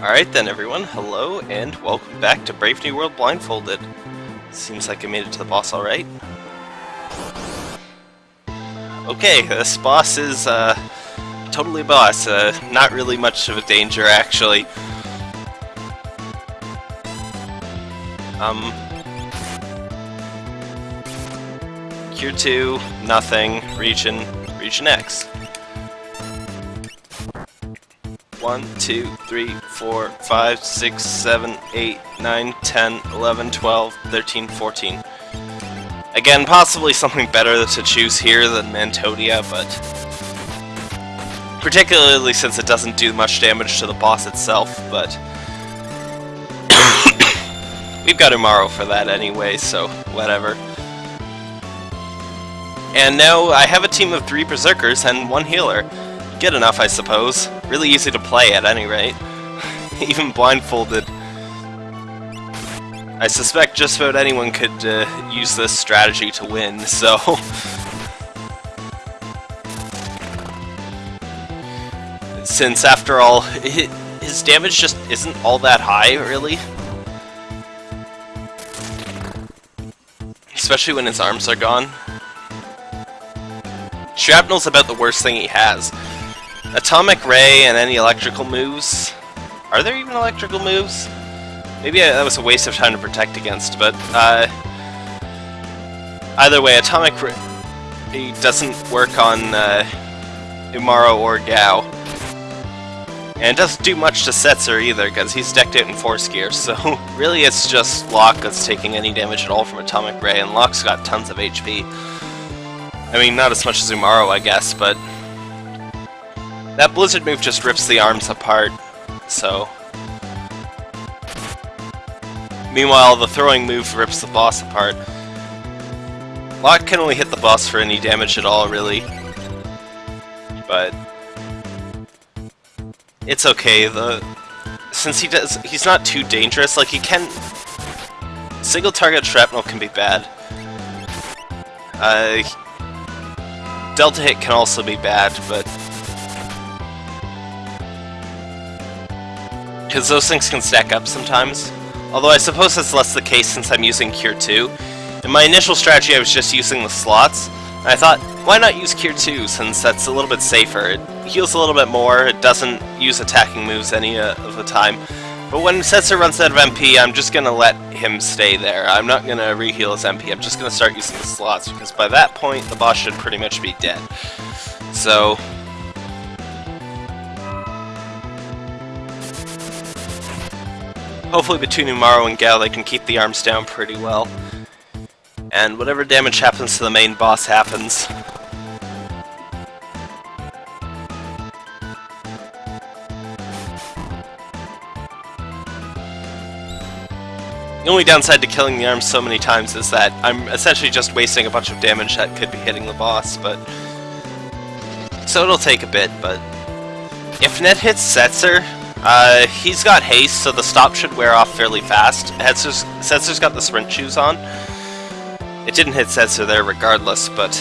Alright then everyone, hello and welcome back to Brave New World Blindfolded. Seems like I made it to the boss alright. Okay, this boss is uh, totally boss, uh, not really much of a danger actually. Um, Cure 2, nothing, Regen, Regen X. 1, 2, 3, 4, 5, 6, 7, 8, 9, 10, 11, 12, 13, 14. Again, possibly something better to choose here than Mantodea, but... Particularly since it doesn't do much damage to the boss itself, but... We've got Umaro for that anyway, so whatever. And now I have a team of three Berserkers and one healer. Good enough, I suppose. Really easy to play at any rate. Even blindfolded. I suspect just about anyone could uh, use this strategy to win, so... Since, after all, his damage just isn't all that high, really. Especially when his arms are gone. Shrapnel's about the worst thing he has. Atomic Ray and any electrical moves. Are there even electrical moves? Maybe that was a waste of time to protect against, but uh, either way, Atomic Ray doesn't work on uh, Umaro or Gau. And it doesn't do much to Setzer either, because he's decked out in Force Gear, so really it's just Locke that's taking any damage at all from Atomic Ray, and Locke's got tons of HP. I mean, not as much as Umaro, I guess, but that Blizzard move just rips the arms apart, so... Meanwhile, the throwing move rips the boss apart. Locke can only hit the boss for any damage at all, really. But... It's okay, the... Since he does... He's not too dangerous, like, he can... Single target shrapnel can be bad. Uh... Delta hit can also be bad, but because those things can stack up sometimes. Although I suppose that's less the case since I'm using Cure 2. In my initial strategy I was just using the slots, and I thought, why not use Cure 2 since that's a little bit safer. It heals a little bit more, it doesn't use attacking moves any uh, of the time. But when Setzer runs out of MP, I'm just to let him stay there. I'm not to reheal his MP, I'm just to start using the slots, because by that point the boss should pretty much be dead. So, Hopefully between Umaro and Gau they can keep the arms down pretty well. And whatever damage happens to the main boss happens. The only downside to killing the arms so many times is that I'm essentially just wasting a bunch of damage that could be hitting the boss, but... So it'll take a bit, but... If Net hits Setzer, uh, he's got haste, so the stop should wear off fairly fast. Setzer's, Setzer's got the sprint shoes on. It didn't hit Setzer there regardless, but...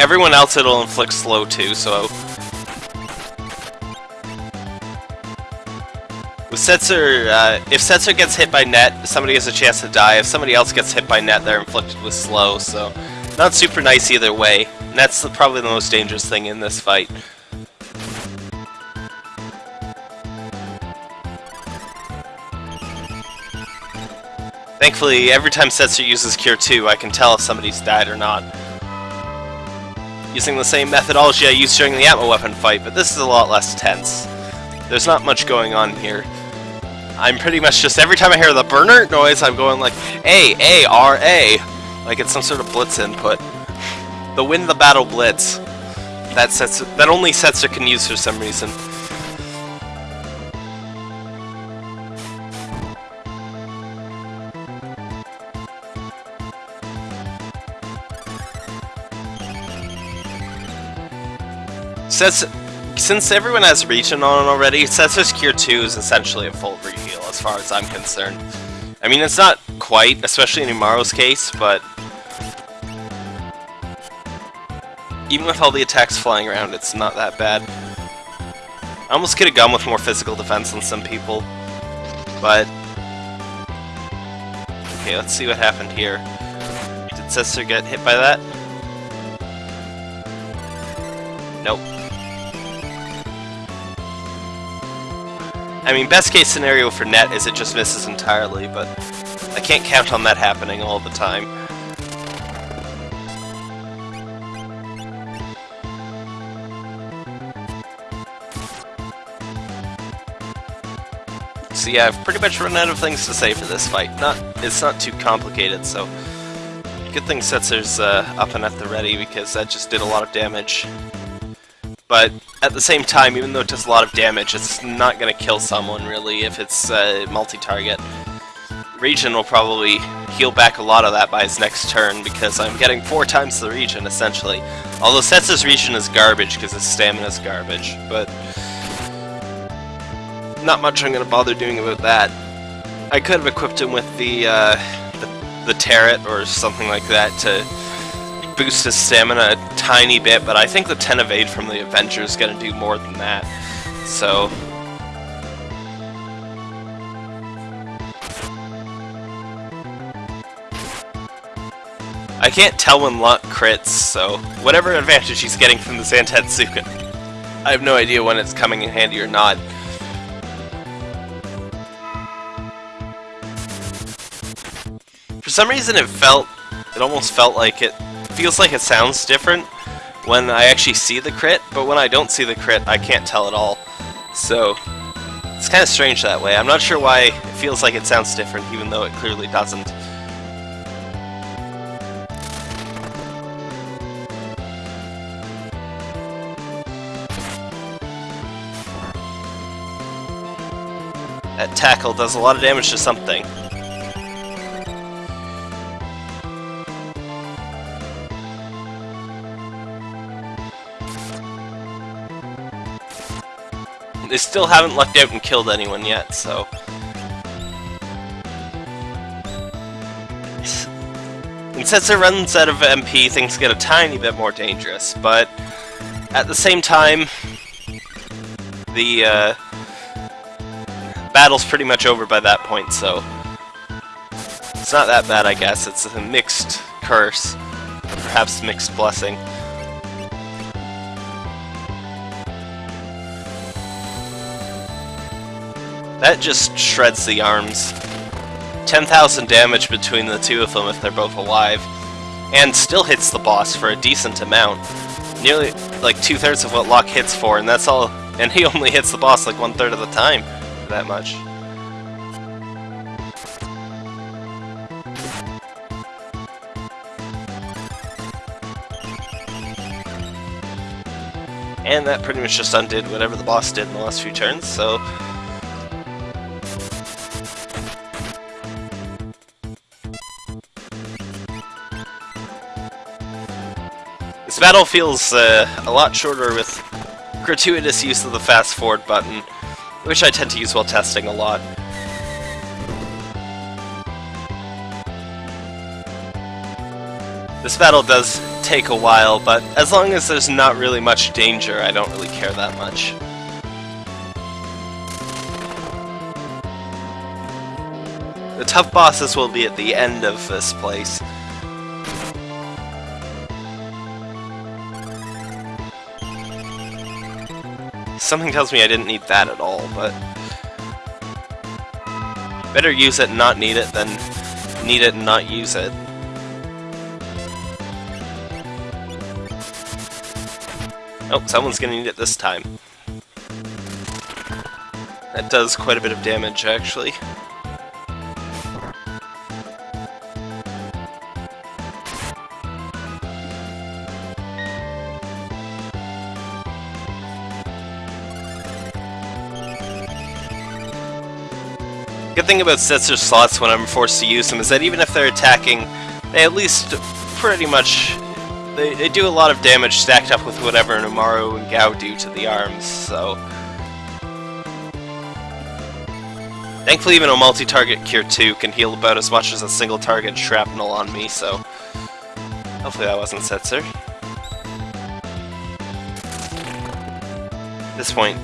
Everyone else it'll inflict slow too, so... With Setzer, uh, if Setzer gets hit by net, somebody has a chance to die. If somebody else gets hit by net, they're inflicted with slow, so... Not super nice either way. And that's probably the most dangerous thing in this fight. Thankfully, every time Setzer uses Cure 2, I can tell if somebody's died or not. Using the same methodology I used during the Atma weapon fight, but this is a lot less tense. There's not much going on here. I'm pretty much just, every time I hear the burner noise, I'm going like, A, A, R, A. Like it's some sort of blitz input. The win the battle blitz. That sets that only Setzer can use for some reason. Since, since everyone has regen on already, Setzer's Cure 2 is essentially a full reheal as far as I'm concerned. I mean, it's not quite, especially in Umaro's case, but... Even with all the attacks flying around, it's not that bad. I almost could have gone with more physical defense than some people, but... Okay, let's see what happened here. Did Setzer get hit by that? I mean, best case scenario for net is it just misses entirely, but I can't count on that happening all the time. So yeah, I've pretty much run out of things to say for this fight. Not, It's not too complicated, so... Good thing Setzer's uh, up and at the ready, because that just did a lot of damage. But at the same time, even though it does a lot of damage, it's not going to kill someone, really, if it's uh, multi-target. Regen will probably heal back a lot of that by his next turn, because I'm getting four times the regen, essentially. Although Setzer's regen is garbage, because his stamina is garbage, but not much I'm going to bother doing about that. I could have equipped him with the, uh, the, the Turret or something like that to boost his stamina a tiny bit, but I think the 10 evade from the Avenger is going to do more than that. So... I can't tell when Locke crits, so whatever advantage he's getting from the Zantetsuken, I have no idea when it's coming in handy or not. For some reason it felt, it almost felt like it, feels like it sounds different when I actually see the crit, but when I don't see the crit, I can't tell at all. So, it's kind of strange that way. I'm not sure why it feels like it sounds different, even though it clearly doesn't. That tackle does a lot of damage to something. They still haven't lucked out and killed anyone yet, so... And since it runs out of MP, things get a tiny bit more dangerous, but at the same time, the uh, battle's pretty much over by that point, so it's not that bad, I guess. It's a mixed curse, perhaps mixed blessing. That just shreds the arms. 10,000 damage between the two of them if they're both alive. And still hits the boss for a decent amount. Nearly like two-thirds of what Locke hits for, and that's all. And he only hits the boss like one-third of the time. That much. And that pretty much just undid whatever the boss did in the last few turns, so battle feels uh, a lot shorter with gratuitous use of the fast forward button, which I tend to use while testing a lot. This battle does take a while, but as long as there's not really much danger, I don't really care that much. The tough bosses will be at the end of this place. Something tells me I didn't need that at all, but... Better use it and not need it than need it and not use it. Oh, someone's gonna need it this time. That does quite a bit of damage, actually. Good thing about Setzer slots when I'm forced to use them is that even if they're attacking, they at least pretty much... They, they do a lot of damage stacked up with whatever Umaro and Gau do to the arms, so... Thankfully even a multi-target Cure 2 can heal about as much as a single target shrapnel on me, so... Hopefully that wasn't Setzer. At this point,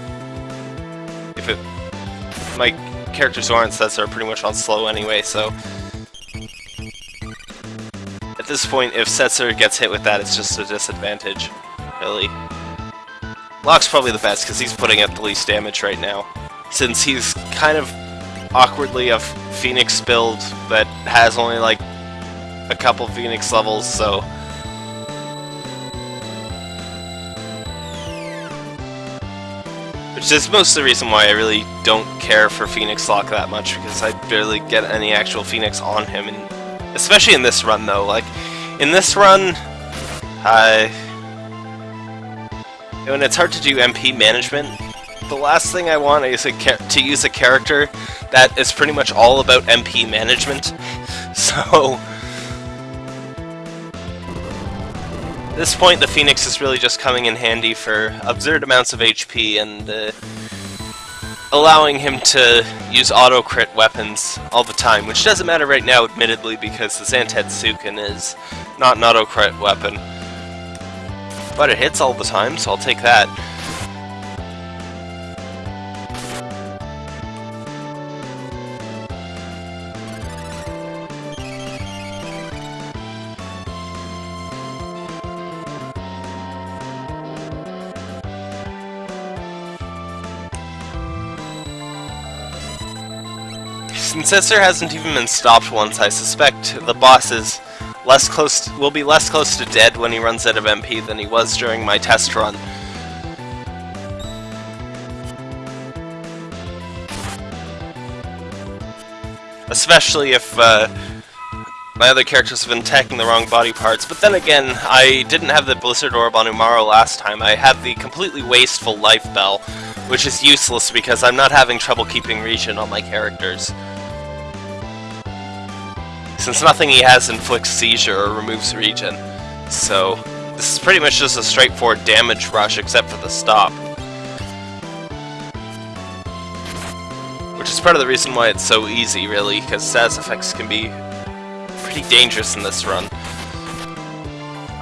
if it... My characters who aren't Setzer pretty much on slow anyway, so... At this point, if Setzer gets hit with that, it's just a disadvantage, really. Locke's probably the best, because he's putting out the least damage right now. Since he's kind of awkwardly a Phoenix build that has only like a couple Phoenix levels, so... Which is most of the reason why I really don't care for Phoenix Locke that much, because I barely get any actual Phoenix on him, and especially in this run though, like, in this run, I... When it's hard to do MP management, the last thing I want is to use a character that is pretty much all about MP management. So... At this point, the Phoenix is really just coming in handy for absurd amounts of HP and uh, allowing him to use auto-crit weapons all the time, which doesn't matter right now, admittedly, because the Zantetsuken is not an auto-crit weapon. But it hits all the time, so I'll take that. Since Setzer hasn't even been stopped once, I suspect the boss is less close to, will be less close to dead when he runs out of MP than he was during my test run. Especially if uh, my other characters have been attacking the wrong body parts. But then again, I didn't have the Blizzard Orb on Umaro last time. I had the completely wasteful Life Bell, which is useless because I'm not having trouble keeping regen on my characters. Since nothing he has inflicts seizure or removes regen. So, this is pretty much just a straightforward damage rush except for the stop. Which is part of the reason why it's so easy, really, because status effects can be pretty dangerous in this run.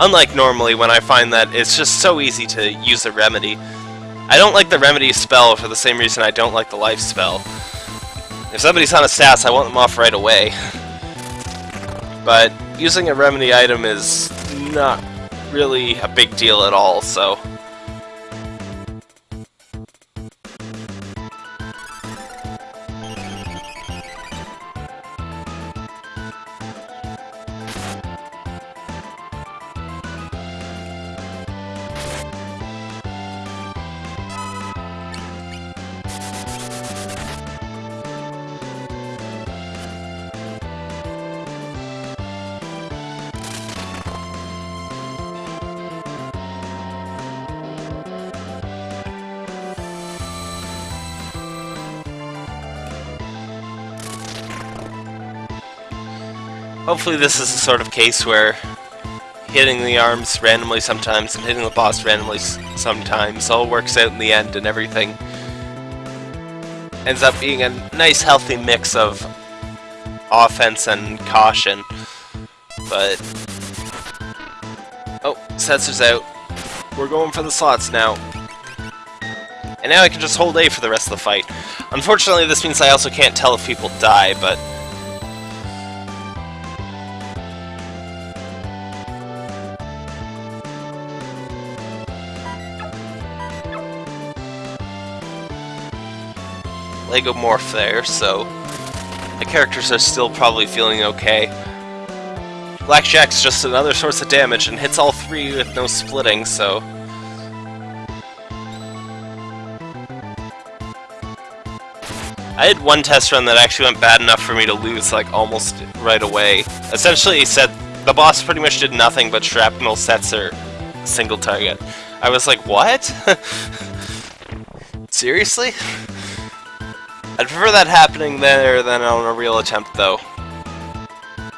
Unlike normally, when I find that it's just so easy to use a remedy. I don't like the remedy spell for the same reason I don't like the life spell. If somebody's on a status, I want them off right away. But using a remedy item is not really a big deal at all, so... Hopefully this is the sort of case where hitting the arms randomly sometimes and hitting the boss randomly sometimes all works out in the end and everything ends up being a nice healthy mix of offense and caution. But... Oh, Setzer's out. We're going for the slots now. And now I can just hold A for the rest of the fight. Unfortunately, this means I also can't tell if people die, but Lagomorph there, so the characters are still probably feeling okay. Blackjack's just another source of damage and hits all three with no splitting, so... I had one test run that actually went bad enough for me to lose, like, almost right away. Essentially, said the boss pretty much did nothing but shrapnel Setzer single target. I was like, what? Seriously? I'd prefer that happening there than on a real attempt, though.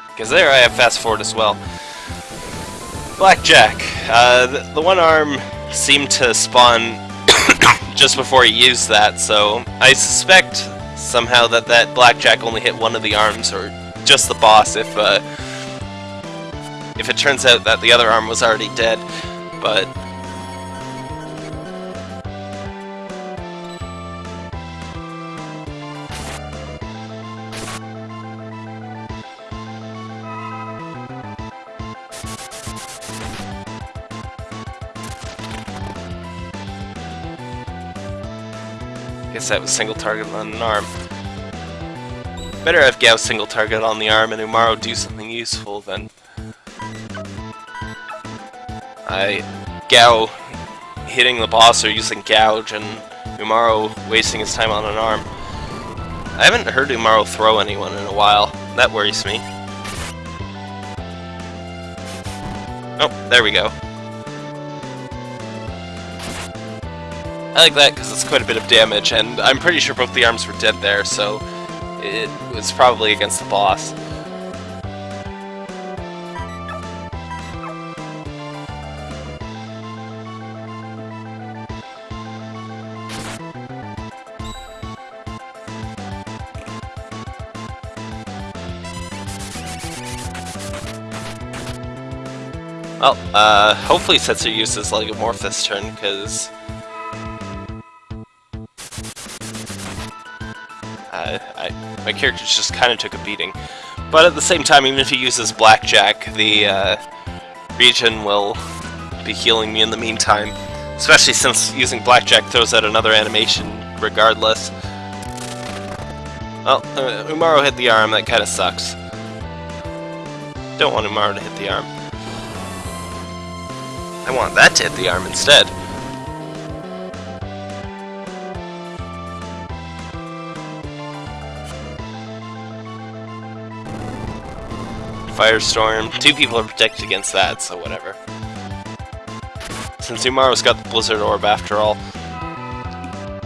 Because there I have fast forward as well. Blackjack. Uh, the, the one arm seemed to spawn just before he used that, so I suspect somehow that that Blackjack only hit one of the arms, or just the boss if, uh, if it turns out that the other arm was already dead. But that was single target on an arm. Better have Gau single target on the arm and Umaro do something useful than... I... Gau hitting the boss or using Gouge and Umaro wasting his time on an arm. I haven't heard Umaro throw anyone in a while. That worries me. Oh, there we go. I like that because it's quite a bit of damage, and I'm pretty sure both the arms were dead there, so it was probably against the boss. Well, uh, hopefully Setzer uses Lagomorph this turn, because... Uh, I, my character just kind of took a beating. But at the same time, even if he uses Blackjack, the uh, regen will be healing me in the meantime. Especially since using Blackjack throws out another animation regardless. Well, uh, Umaro hit the arm, that kind of sucks. Don't want Umaro to hit the arm. I want that to hit the arm instead. Firestorm. Two people are protected against that, so whatever. Since Umaro's got the Blizzard Orb after all.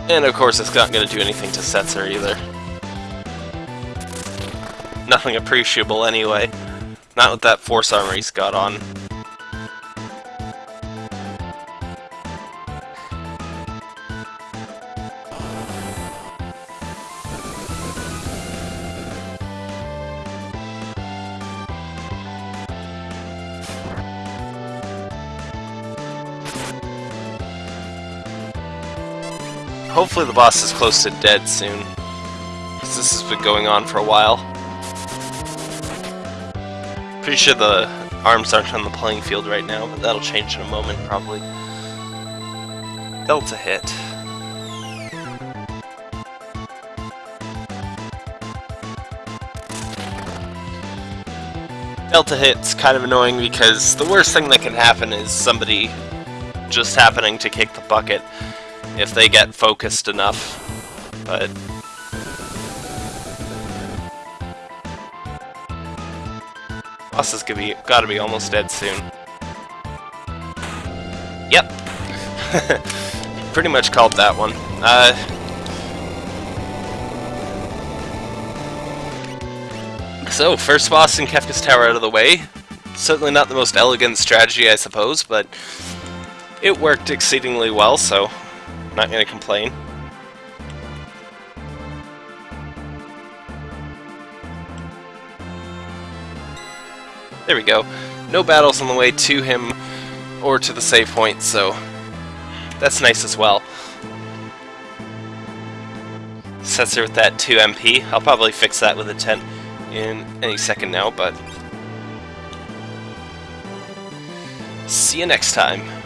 And of course it's not going to do anything to Setzer either. Nothing appreciable anyway. Not with that Force Armor he's got on. Hopefully the boss is close to dead soon. Because this has been going on for a while. Pretty sure the arms aren't on the playing field right now, but that'll change in a moment probably. Delta hit. Delta hit's kind of annoying because the worst thing that can happen is somebody just happening to kick the bucket if they get focused enough. But boss is gonna be gotta be almost dead soon. Yep. Pretty much called that one. Uh, so, first boss in Kefka's Tower out of the way. Certainly not the most elegant strategy, I suppose, but it worked exceedingly well, so not gonna complain. There we go. No battles on the way to him or to the save point, so that's nice as well. Setzer with that 2 MP. I'll probably fix that with a 10 in any second now, but see you next time.